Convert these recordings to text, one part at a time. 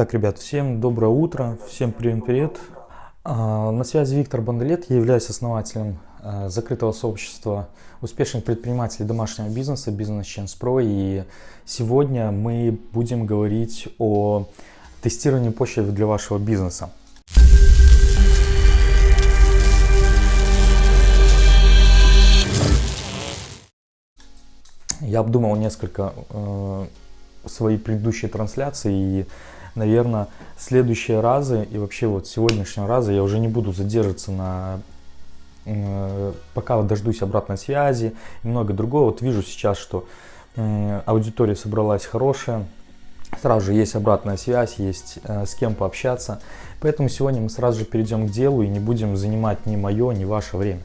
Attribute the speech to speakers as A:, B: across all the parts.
A: Так, ребят, всем доброе утро, всем привет-привет. А, на связи Виктор Бандалет, я являюсь основателем а, закрытого сообщества успешных предпринимателей домашнего бизнеса Business Chance Pro. И сегодня мы будем говорить о тестировании почты для вашего бизнеса. Я обдумал несколько э, свои предыдущие трансляции и наверное, следующие разы и вообще вот сегодняшнего раза я уже не буду задерживаться на э, пока дождусь обратной связи и много другого. Вот вижу сейчас, что аудитория собралась хорошая, сразу же есть обратная связь, есть э, с кем пообщаться. Поэтому сегодня мы сразу же перейдем к делу и не будем занимать ни мое, ни ваше время.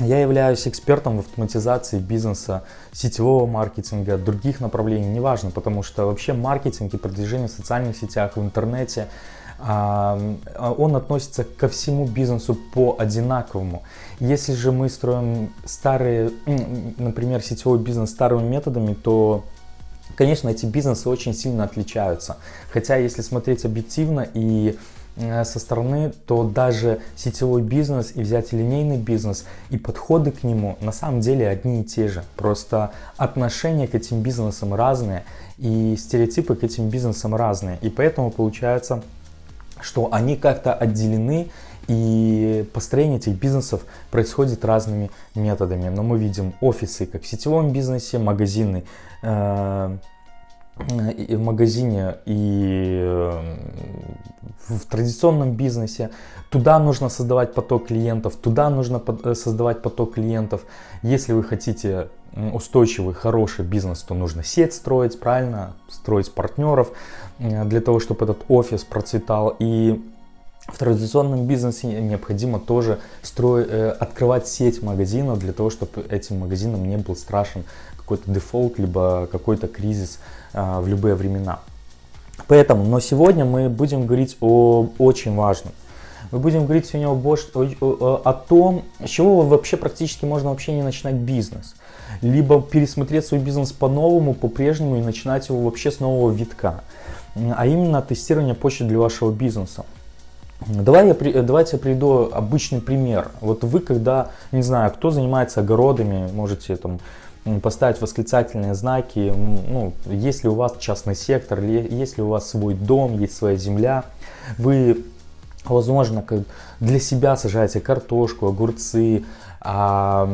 A: Я являюсь экспертом в автоматизации бизнеса, сетевого маркетинга, других направлений, неважно, потому что вообще маркетинг и продвижение в социальных сетях, в интернете, он относится ко всему бизнесу по одинаковому. Если же мы строим старые, например, сетевой бизнес старыми методами, то Конечно, эти бизнесы очень сильно отличаются. Хотя, если смотреть объективно и со стороны, то даже сетевой бизнес и взять линейный бизнес и подходы к нему на самом деле одни и те же. Просто отношения к этим бизнесам разные и стереотипы к этим бизнесам разные. И поэтому получается, что они как-то отделены и построение этих бизнесов происходит разными методами. Но мы видим офисы как в сетевом бизнесе, магазины э, и в магазине и э, в традиционном бизнесе. Туда нужно создавать поток клиентов, туда нужно э, создавать поток клиентов. Если вы хотите устойчивый, хороший бизнес, то нужно сеть строить, правильно, строить партнеров э, для того, чтобы этот офис процветал. И в традиционном бизнесе необходимо тоже строить, открывать сеть магазинов для того, чтобы этим магазинам не был страшен какой-то дефолт, либо какой-то кризис а, в любые времена. Поэтому, но сегодня мы будем говорить о очень важном. Мы будем говорить сегодня о, о, о, о том, с чего вообще практически можно вообще не начинать бизнес. Либо пересмотреть свой бизнес по-новому, по-прежнему и начинать его вообще с нового витка. А именно тестирование почты для вашего бизнеса. Давай я, давайте я приведу обычный пример. Вот вы, когда, не знаю, кто занимается огородами, можете там поставить восклицательные знаки, ну, если у вас частный сектор, если у вас свой дом, есть своя земля, вы, возможно, для себя сажаете картошку, огурцы, а,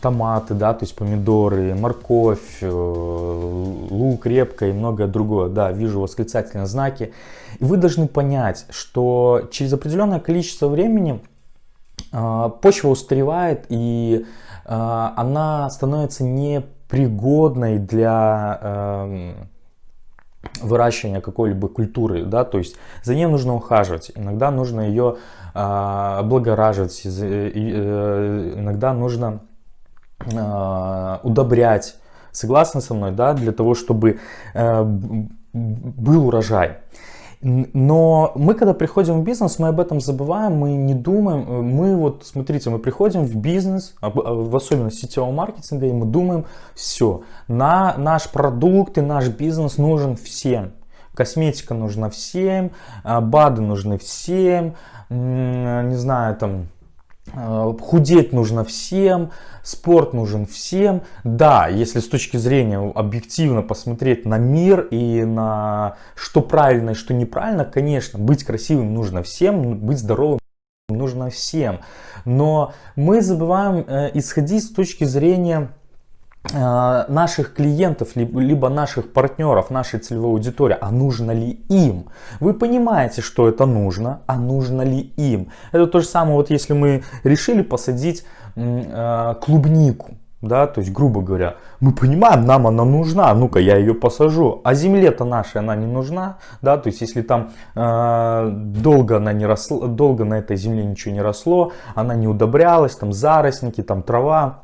A: томаты, да, то есть помидоры, морковь, э, лук, репка и многое другое. Да, вижу восклицательные знаки. И вы должны понять, что через определенное количество времени а, почва устаревает и а, она становится непригодной для эм, выращивания какой-либо культуры, да, то есть за ней нужно ухаживать, иногда нужно ее облагораживать, э, иногда нужно а, удобрять, согласны со мной, да, для того, чтобы э, был урожай. Но мы, когда приходим в бизнес, мы об этом забываем, мы не думаем. Мы вот, смотрите, мы приходим в бизнес, а, в особенности сетевого маркетинга, и мы думаем, все, на наш продукт и наш бизнес нужен всем. Косметика нужна всем, а, БАДы нужны всем, не знаю, там, а, худеть нужно всем, спорт нужен всем. Да, если с точки зрения объективно посмотреть на мир и на что правильно и что неправильно, конечно, быть красивым нужно всем, быть здоровым нужно всем. Но мы забываем э, исходить с точки зрения наших клиентов, либо наших партнеров, нашей целевой аудитории, а нужно ли им? Вы понимаете, что это нужно, а нужно ли им? Это то же самое, вот если мы решили посадить э, клубнику, да, то есть, грубо говоря, мы понимаем, нам она нужна, ну-ка я ее посажу, а земле-то нашей она не нужна, да, то есть, если там э, долго она не росла, долго на этой земле ничего не росло, она не удобрялась, там заросники, там трава,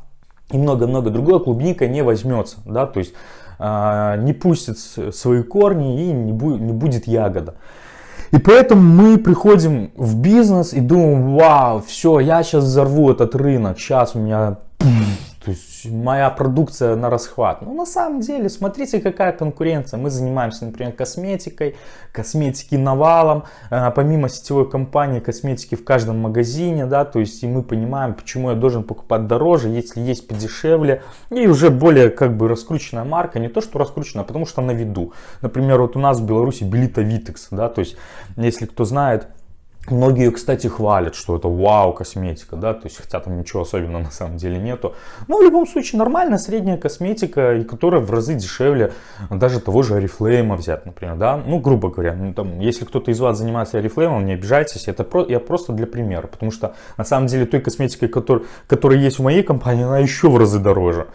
A: и много-много другое, клубника не возьмется, да, то есть э, не пустит свои корни и не, бу не будет ягода. И поэтому мы приходим в бизнес и думаем, вау, все, я сейчас взорву этот рынок, сейчас у меня то есть моя продукция на расхват. Ну, на самом деле, смотрите, какая конкуренция. Мы занимаемся, например, косметикой, косметики навалом, э, помимо сетевой компании, косметики в каждом магазине, да, то есть и мы понимаем, почему я должен покупать дороже, если есть подешевле, и уже более как бы раскрученная марка, не то, что раскрученная, а потому что на виду. Например, вот у нас в Беларуси Белита Витекс, да, то есть, если кто знает, Многие, кстати, хвалят, что это вау косметика, да, то есть хотя там ничего особенного на самом деле нету. Но в любом случае нормальная средняя косметика, и которая в разы дешевле даже того же Oriflame взять, например, да. Ну, грубо говоря, ну, там, если кто-то из вас занимается Oriflame, не обижайтесь, это про, я просто для примера, потому что на самом деле той косметикой, который, которая есть в моей компании, она еще в разы дороже.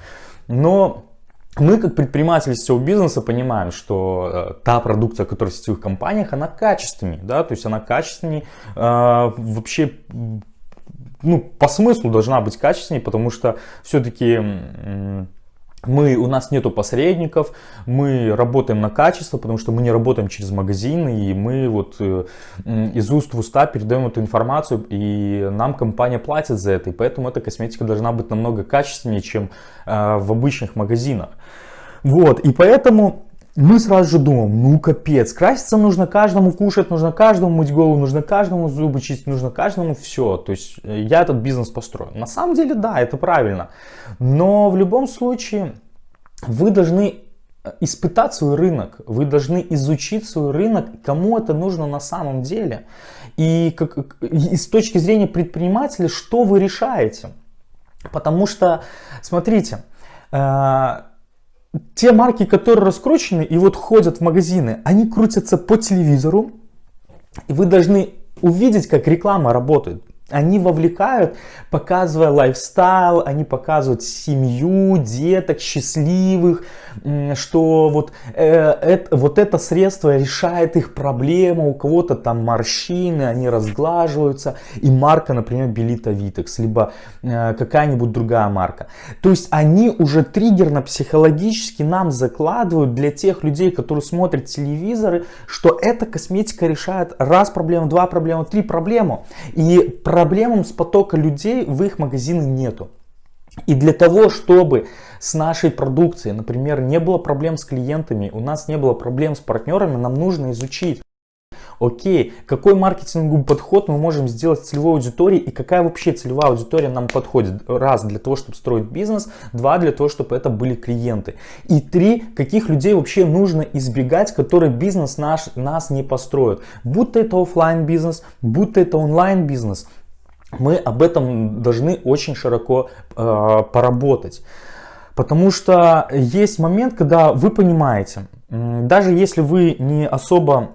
A: Но мы как предприниматели сетевого бизнеса понимаем, что э, та продукция, которая в сетевых компаниях, она качественнее, да, то есть она качественнее, э, вообще, ну, по смыслу должна быть качественнее, потому что все-таки мы, у нас нету посредников, мы работаем на качество, потому что мы не работаем через магазины, и мы вот э, из уст в уста передаем эту информацию, и нам компания платит за это, и поэтому эта косметика должна быть намного качественнее, чем э, в обычных магазинах. Вот, и поэтому мы сразу же думаем, ну капец, краситься нужно каждому, кушать нужно каждому, мыть голову нужно каждому, зубы чистить нужно каждому, все. То есть э, я этот бизнес построю. На самом деле, да, это правильно. Но в любом случае вы должны э, испытать свой рынок, вы должны изучить свой рынок, кому это нужно на самом деле. И, как, и с точки зрения предпринимателя, что вы решаете. Потому что, смотрите, э те марки, которые раскручены и вот ходят в магазины, они крутятся по телевизору, и вы должны увидеть, как реклама работает. Они вовлекают, показывая лайфстайл, они показывают семью, деток, счастливых, что вот, э, это, вот это средство решает их проблему, у кого-то там морщины, они разглаживаются, и марка, например, Белита Витекс, либо э, какая-нибудь другая марка. То есть они уже триггерно-психологически нам закладывают для тех людей, которые смотрят телевизоры, что эта косметика решает раз проблему, два проблему, три проблему. И проблемам с потока людей в их магазины нету. И для того, чтобы с нашей продукцией, например, не было проблем с клиентами, у нас не было проблем с партнерами, нам нужно изучить, окей, какой маркетинговый подход мы можем сделать целевой аудиторией и какая вообще целевая аудитория нам подходит. Раз, для того, чтобы строить бизнес, два, для того, чтобы это были клиенты. И три, каких людей вообще нужно избегать, которые бизнес наш, нас не построят. Будь то это офлайн бизнес, будь то это онлайн бизнес – мы об этом должны очень широко э, поработать. Потому что есть момент, когда вы понимаете, даже если вы не особо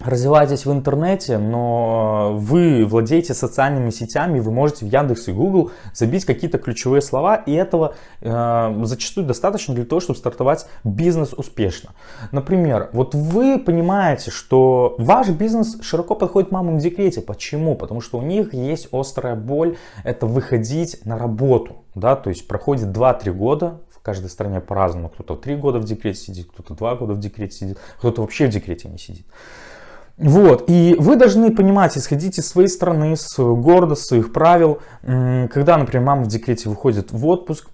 A: развиваетесь в интернете, но вы владеете социальными сетями, вы можете в Яндекс и Google забить какие-то ключевые слова, и этого э, зачастую достаточно для того, чтобы стартовать бизнес успешно. Например, вот вы понимаете, что ваш бизнес широко подходит мамам в декрете. Почему? Потому что у них есть острая боль, это выходить на работу. Да? То есть проходит 2-3 года, в каждой стране по-разному. Кто-то 3 года в декрете сидит, кто-то 2 года в декрете сидит, кто-то вообще в декрете не сидит. Вот, и вы должны понимать, исходить из своей страны, с города, своих правил, когда, например, мама в декрете выходит в отпуск,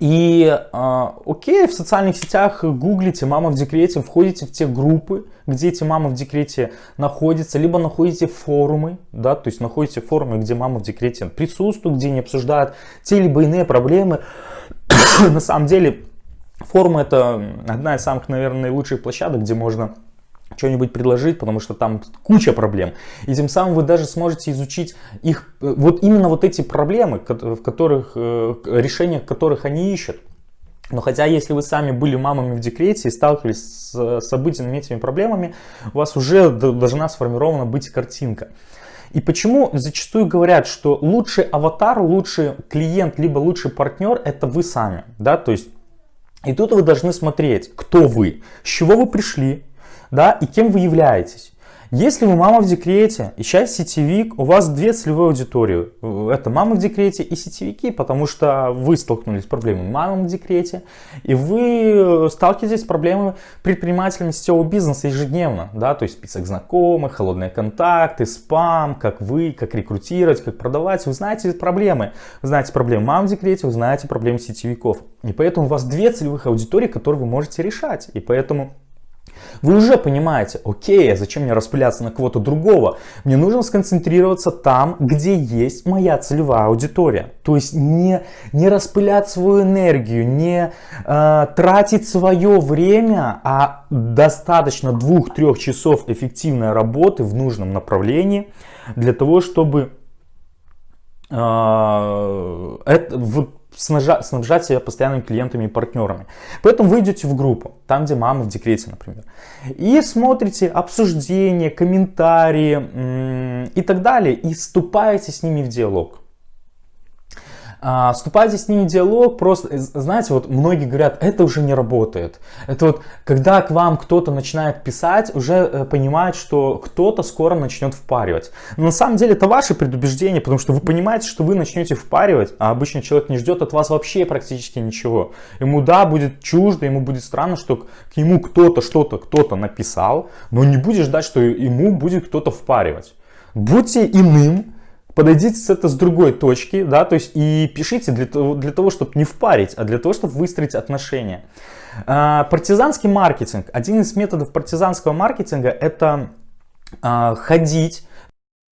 A: и э, окей, в социальных сетях гуглите «мама в декрете», входите в те группы, где эти мамы в декрете находятся, либо находите форумы, да, то есть находите форумы, где мама в декрете присутствует, где они обсуждают те либо иные проблемы. На самом деле, форумы это одна из самых, наверное, лучших площадок, где можно что-нибудь предложить, потому что там куча проблем. И тем самым вы даже сможете изучить их, э, вот именно вот эти проблемы, в которых, э, решениях которых они ищут. Но хотя, если вы сами были мамами в декрете и сталкивались с, с обыденными этими проблемами, у вас уже должна сформирована быть картинка. И почему зачастую говорят, что лучший аватар, лучший клиент, либо лучший партнер это вы сами. Да? То есть, и тут вы должны смотреть, кто вы, с чего вы пришли, да, и кем вы являетесь. Если вы мама в декрете и сейчас сетевик, у вас две целевые аудитории. Это мама в декрете и сетевики, потому что вы столкнулись с проблемой мамы в декрете, и вы сталкиваетесь с проблемой предпринимателями сетевого бизнеса ежедневно. Да? То есть список знакомых, холодные контакты, спам, как вы, как рекрутировать, как продавать. Вы знаете проблемы. Вы знаете проблемы мам в декрете, вы знаете проблемы сетевиков. И поэтому у вас две целевых аудитории, которые вы можете решать. И поэтому вы уже понимаете, окей, а зачем мне распыляться на кого-то другого? Мне нужно сконцентрироваться там, где есть моя целевая аудитория. То есть не, не распылять свою энергию, не э, тратить свое время, а достаточно двух-трех часов эффективной работы в нужном направлении для того, чтобы э, это, вот, снабжать, снабжать себя постоянными клиентами и партнерами. Поэтому вы идете в группу, там где мама в декрете, например, и смотрите обсуждения, комментарии и так далее, и вступаете с ними в диалог. А, вступайте с ними в диалог, просто, э, знаете, вот многие говорят, это уже не работает. Это вот, когда к вам кто-то начинает писать, уже э, понимает, что кто-то скоро начнет впаривать. Но на самом деле это ваше предубеждение, потому что вы понимаете, что вы начнете впаривать, а обычный человек не ждет от вас вообще практически ничего. Ему, да, будет чуждо, ему будет странно, что к нему кто-то что-то, кто-то написал, но не будет ждать, что ему будет кто-то впаривать. Будьте иным, подойдите с это с другой точки, да, то есть и пишите для того, для того чтобы не впарить, а для того, чтобы выстроить отношения. А, партизанский маркетинг. Один из методов партизанского маркетинга это а, ходить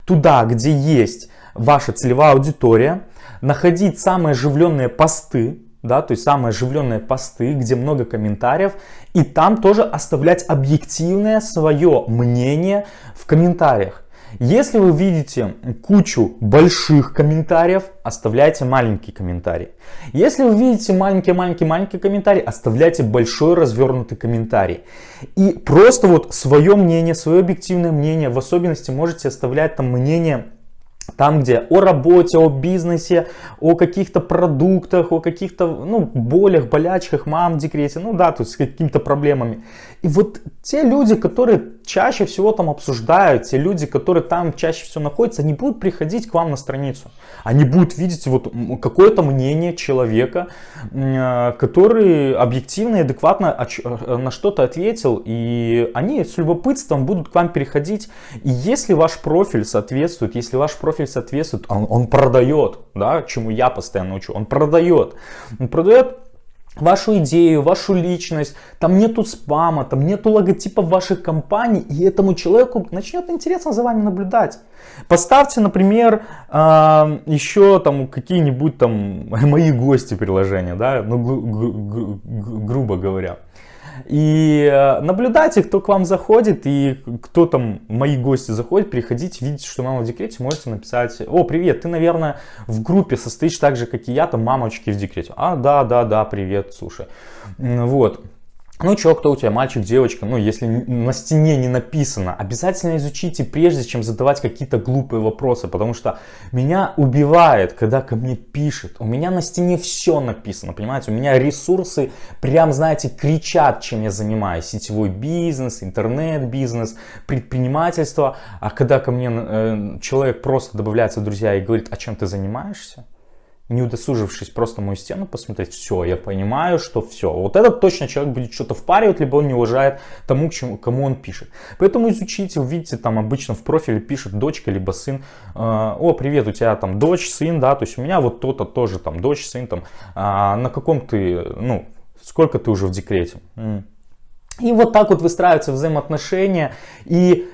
A: туда, где есть ваша целевая аудитория, находить самые оживленные посты, да, то есть самые оживленные посты, где много комментариев, и там тоже оставлять объективное свое мнение в комментариях. Если вы видите кучу больших комментариев, оставляйте маленький комментарий. Если вы видите маленький-маленький-маленький комментарий, оставляйте большой развернутый комментарий. И просто вот свое мнение, свое объективное мнение, в особенности можете оставлять там мнение там, где о работе, о бизнесе, о каких-то продуктах, о каких-то ну, болях, болячках, мам в декрете, ну да, тут с какими-то проблемами. И вот те люди, которые чаще всего там обсуждают, те люди, которые там чаще всего находятся, они будут приходить к вам на страницу. Они будут видеть вот какое-то мнение человека, э, который объективно и адекватно э, на что-то ответил. И они с любопытством будут к вам переходить. И если ваш профиль соответствует, если ваш профиль соответствует, он, он продает, да, чему я постоянно учу, он продает. Он продает вашу идею, вашу личность, там нету спама, там нету логотипа ваших компаний, и этому человеку начнет интересно за вами наблюдать. Поставьте, например, э, еще там какие-нибудь там мои гости приложения, да, ну, гру грубо говоря. И э, наблюдайте, кто к вам заходит и кто там, мои гости заходят, приходите, видите, что мама в декрете, можете написать, о, привет, ты, наверное, в группе состоишь так же, как и я, там, мамочки в декрете. А, да, да, да, привет, слушай. Вот. Ну что, кто у тебя, мальчик, девочка, ну если на стене не написано, обязательно изучите, прежде чем задавать какие-то глупые вопросы, потому что меня убивает, когда ко мне пишет, у меня на стене все написано, понимаете, у меня ресурсы прям, знаете, кричат, чем я занимаюсь, сетевой бизнес, интернет-бизнес, предпринимательство, а когда ко мне э, человек просто добавляется в друзья и говорит, а чем ты занимаешься, не удосужившись просто мою стену посмотреть, все, я понимаю, что все. Вот этот точно человек будет что-то впаривать, либо он не уважает тому, к чему, кому он пишет. Поэтому изучите, увидите, там обычно в профиле пишет дочка, либо сын. Э, О, привет, у тебя там дочь, сын, да, то есть у меня вот то-то тоже там дочь, сын, там, а на каком ты, ну, сколько ты уже в декрете. И вот так вот выстраиваются взаимоотношения. И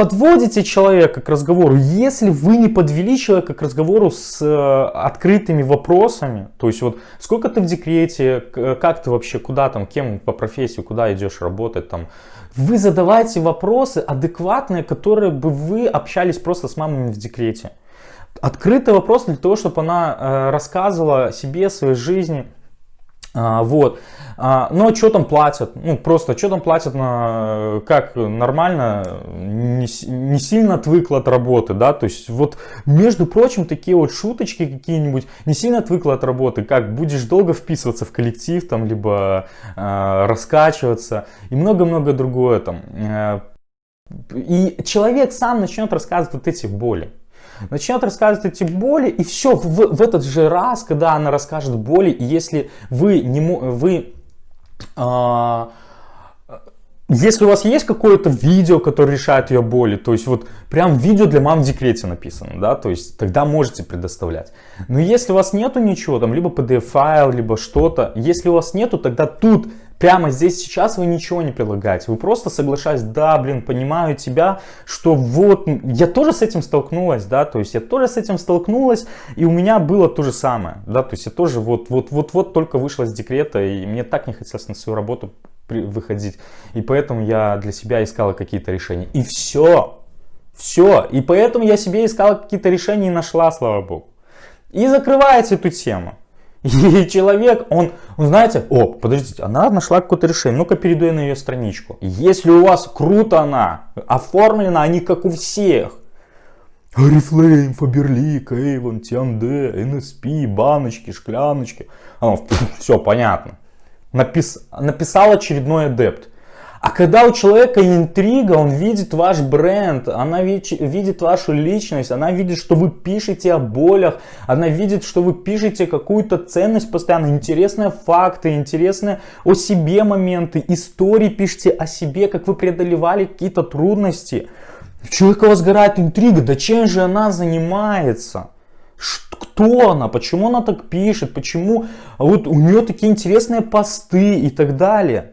A: подводите человека к разговору, если вы не подвели человека к разговору с э, открытыми вопросами, то есть вот сколько ты в декрете, как ты вообще, куда там, кем по профессии, куда идешь работать там, вы задавайте вопросы адекватные, которые бы вы общались просто с мамами в декрете. Открытый вопрос для того, чтобы она э, рассказывала себе, своей жизни, а, вот. А, но что там платят? Ну, просто что там платят на, как нормально, не, не сильно отвыкла от работы, да, то есть вот, между прочим, такие вот шуточки какие-нибудь, не сильно отвыкла от работы, как будешь долго вписываться в коллектив, там, либо э, раскачиваться и много-много другое там. Э, И человек сам начнет рассказывать вот эти боли. Начнет рассказывать эти боли, и все, в, в этот же раз, когда она расскажет боли, если вы не вы э, если у вас есть какое-то видео, которое решает ее боли, то есть вот прям видео для мам в декрете написано, да, то есть тогда можете предоставлять. Но если у вас нету ничего, там либо PDF-файл, либо что-то, если у вас нету, тогда тут прямо здесь сейчас вы ничего не предлагаете. Вы просто соглашаетесь, да, блин, понимаю тебя, что вот, я тоже с этим столкнулась, да, то есть я тоже с этим столкнулась, и у меня было то же самое, да, то есть я тоже вот, вот, вот, вот только вышла из декрета, и мне так не хотелось на свою работу выходить. И поэтому я для себя искала какие-то решения. И все. Все. И поэтому я себе искала какие-то решения и нашла, слава богу. И закрывается эту тему. И человек, он, он знаете, о, подождите, она нашла какое-то решение, ну-ка перейду я на ее страничку. Если у вас круто она, оформлена, они как у всех. Арифлейм, Фаберлик, Эйвон, Тианде, НСП, баночки, шкляночки. все понятно напис, написал очередной адепт. А когда у человека интрига, он видит ваш бренд, она видит, вашу личность, она видит, что вы пишете о болях, она видит, что вы пишете какую-то ценность постоянно, интересные факты, интересные о себе моменты, истории пишите о себе, как вы преодолевали какие-то трудности. У человека возгорает интрига, да чем же она занимается? кто она, почему она так пишет, почему вот у нее такие интересные посты и так далее.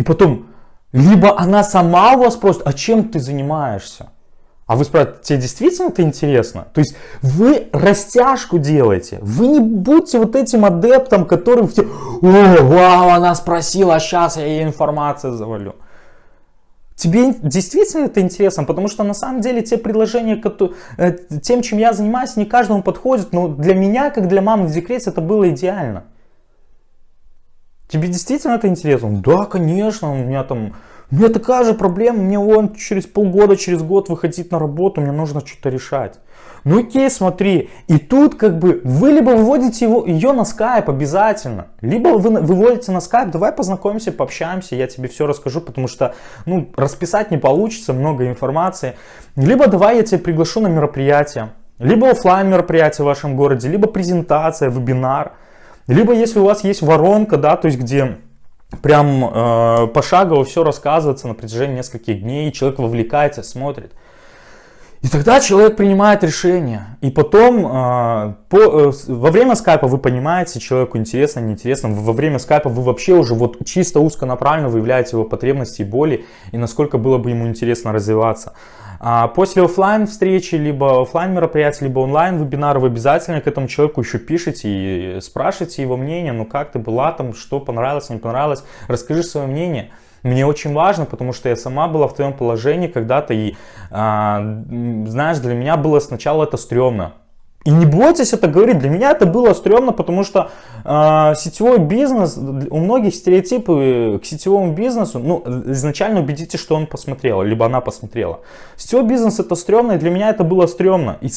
A: И потом, либо она сама у вас спросит, а чем ты занимаешься? А вы спрашиваете, тебе действительно это интересно? То есть вы растяжку делаете. Вы не будьте вот этим адептом, который все, о, вау, она спросила, а сейчас я ей информацию завалю. Тебе действительно это интересно, потому что на самом деле те предложения, которые, э, тем, чем я занимаюсь, не каждому подходит, но для меня, как для мамы в декрете, это было идеально. Тебе действительно это интересно? Да, конечно, у меня там, у меня такая же проблема, мне вон через полгода, через год выходить на работу, мне нужно что-то решать. Ну окей, смотри, и тут как бы вы либо выводите его, ее на скайп обязательно, либо вы выводите на скайп, давай познакомимся, пообщаемся, я тебе все расскажу, потому что, ну, расписать не получится, много информации. Либо давай я тебя приглашу на мероприятие, либо офлайн мероприятие в вашем городе, либо презентация, вебинар, либо если у вас есть воронка, да, то есть где прям э, пошагово все рассказывается на протяжении нескольких дней, человек вовлекается, смотрит. И тогда человек принимает решение. И потом э, по, э, во время скайпа вы понимаете, человеку интересно, неинтересно. Во время скайпа вы вообще уже вот чисто узконаправленно выявляете его потребности и боли. И насколько было бы ему интересно развиваться. А после офлайн встречи, либо офлайн мероприятия, либо онлайн вебинара, вы обязательно к этому человеку еще пишите и спрашиваете его мнение. Ну как ты была там, что понравилось, не понравилось. Расскажи свое мнение мне очень важно, потому что я сама была в твоем положении когда-то, и, а, знаешь, для меня было сначала это стрёмно. И не бойтесь это говорить, для меня это было стрёмно, потому что э, сетевой бизнес, у многих стереотипы к сетевому бизнесу, ну, изначально убедитесь, что он посмотрел, либо она посмотрела. Сетевой бизнес это стрёмно, и для меня это было стрёмно. И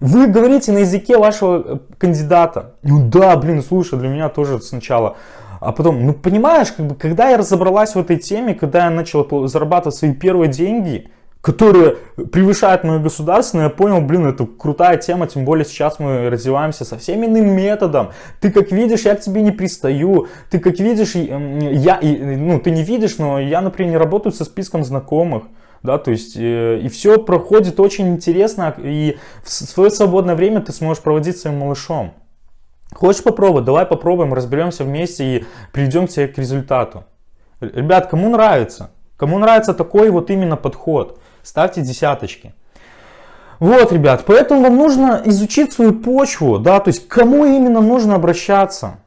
A: вы говорите на языке вашего э, кандидата. Ну да, блин, слушай, для меня тоже сначала а потом, ну понимаешь, как бы, когда я разобралась в этой теме, когда я начала зарабатывать свои первые деньги, которые превышают мое государственное, я понял, блин, это крутая тема, тем более сейчас мы развиваемся совсем иным методом. Ты как видишь, я к тебе не пристаю, ты как видишь, я, ну ты не видишь, но я, например, не работаю со списком знакомых. Да, то есть э, и все проходит очень интересно, и в свое свободное время ты сможешь проводить своим малышом. Хочешь попробовать? Давай попробуем, разберемся вместе и придем к к результату. Ребят, кому нравится? Кому нравится такой вот именно подход? Ставьте десяточки. Вот, ребят, поэтому вам нужно изучить свою почву, да, то есть кому именно нужно обращаться.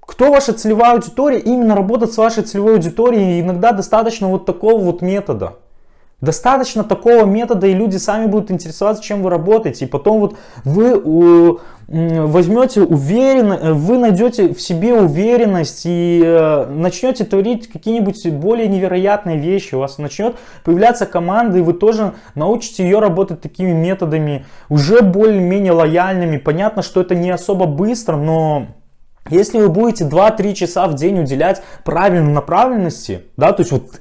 A: Кто ваша целевая аудитория, именно работать с вашей целевой аудиторией, иногда достаточно вот такого вот метода. Достаточно такого метода, и люди сами будут интересоваться, чем вы работаете. И потом вот вы возьмете уверенно, э, вы найдете в себе уверенность и э, начнете творить какие-нибудь более невероятные вещи. У вас начнет появляться команда, и вы тоже научите ее работать такими методами, уже более-менее лояльными. Понятно, что это не особо быстро, но Если вы будете 2-3 часа в день уделять правильной направленности, да, то есть вот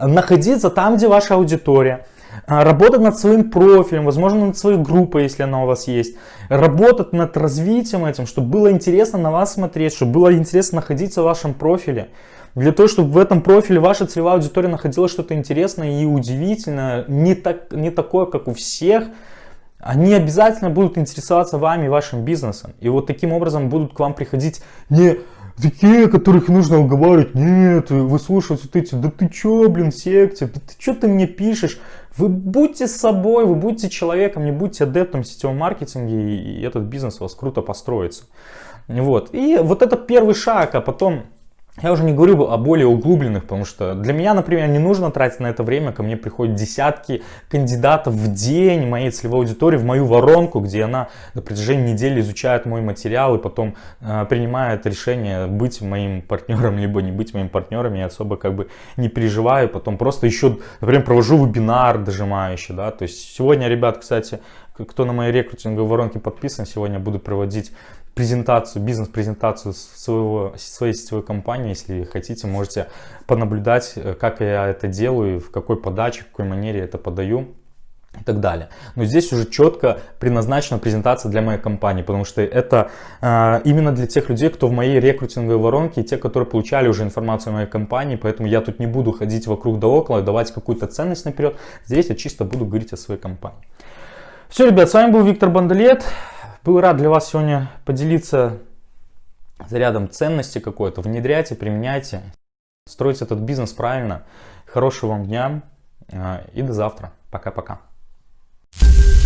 A: находиться там, где ваша аудитория, а, работать над своим профилем, возможно, над своей группой, если она у вас есть, работать над развитием этим, чтобы было интересно на вас смотреть, чтобы было интересно находиться в вашем профиле, для того, чтобы в этом профиле ваша целевая аудитория находила что-то интересное и удивительное, не, так, не такое, как у всех, они обязательно будут интересоваться вами и вашим бизнесом. И вот таким образом будут к вам приходить не такие, которых нужно уговаривать, нет, выслушивать вот эти, да ты чё, блин, секте, да ты чё ты мне пишешь? Вы будьте собой, вы будьте человеком, не будьте адептом в сетевом маркетинге, и этот бизнес у вас круто построится. Вот. И вот это первый шаг, а потом я уже не говорю о более углубленных, потому что для меня, например, не нужно тратить на это время. Ко мне приходят десятки кандидатов в день моей целевой аудитории в мою воронку, где она на протяжении недели изучает мой материал и потом э, принимает решение быть моим партнером, либо не быть моим партнером. Я особо как бы не переживаю. Потом просто еще, например, провожу вебинар дожимающий. Да? То есть сегодня, ребят, кстати, кто на моей рекрутинговой воронке подписан, сегодня буду проводить презентацию, бизнес-презентацию своего, своей сетевой компании. Если хотите, можете понаблюдать, э, как я это делаю, в какой подаче, в какой манере это подаю и так далее. Но здесь уже четко предназначена презентация для моей компании, потому что это э, именно для тех людей, кто в моей рекрутинговой воронке, и те, которые получали уже информацию о моей компании, поэтому я тут не буду ходить вокруг да около, давать какую-то ценность наперед. Здесь я чисто буду говорить о своей компании. Все, ребят, с вами был Виктор Бандалет. Был рад для вас сегодня поделиться зарядом ценности какой-то. Внедряйте, применяйте, стройте этот бизнес правильно. Хорошего вам дня а, и до завтра. Пока-пока. Thank -пока. you